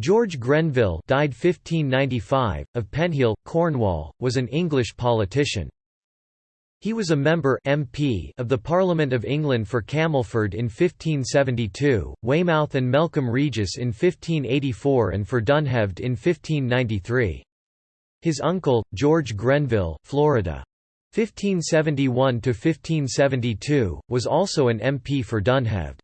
George Grenville died 1595, of Penheale, Cornwall, was an English politician. He was a member MP of the Parliament of England for Camelford in 1572, Weymouth and Melcombe Regis in 1584 and for Dunheved in 1593. His uncle, George Grenville, Florida. 1571–1572, was also an MP for Dunheved.